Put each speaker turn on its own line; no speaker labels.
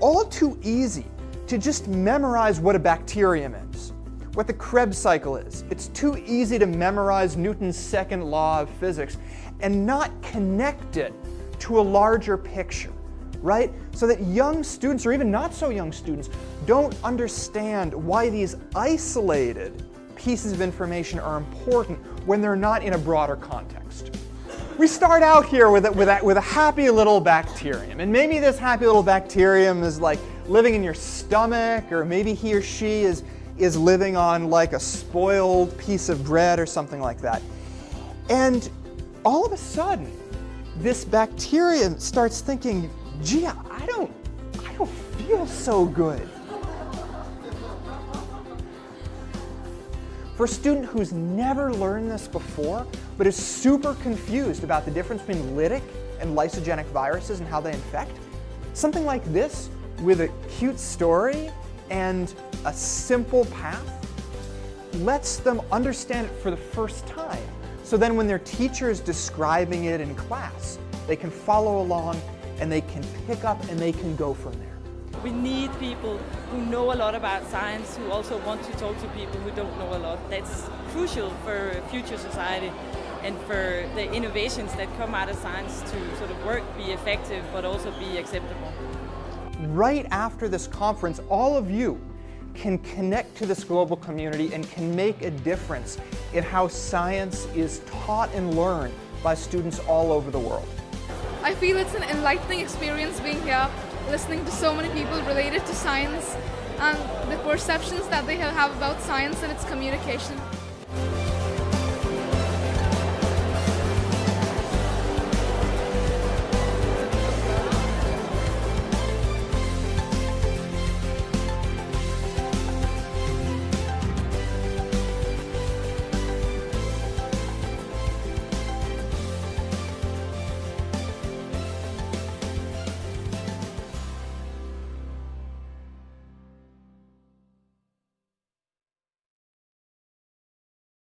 all too easy to just memorize what a bacterium is, what the Krebs cycle is. It's too easy to memorize Newton's second law of physics and not connect it to a larger picture, right? So that young students, or even not so young students, don't understand why these isolated pieces of information are important when they're not in a broader context. We start out here with a, with, a, with a happy little bacterium, and maybe this happy little bacterium is like living in your stomach, or maybe he or she is, is living on like a spoiled piece of bread or something like that. And all of a sudden, this bacterium starts thinking, gee, I don't, I don't feel so good. For a student who's never learned this before, but is super confused about the difference between lytic and lysogenic viruses and how they infect, something like this with a cute story and a simple path lets them understand it for the first time. So then when their teacher is describing it in class, they can follow along and they can pick up and they can go from there.
We need people who know a lot about science, who also want to talk to people who don't know a lot. That's crucial for future society and for the innovations that come out of science to sort of work, be effective, but also be acceptable.
Right after this conference, all of you can connect to this global community and can make a difference in how science is taught and learned by students all over the world.
I feel it's an enlightening experience being here, listening to so many people related to science and the perceptions that they have about science and its communication.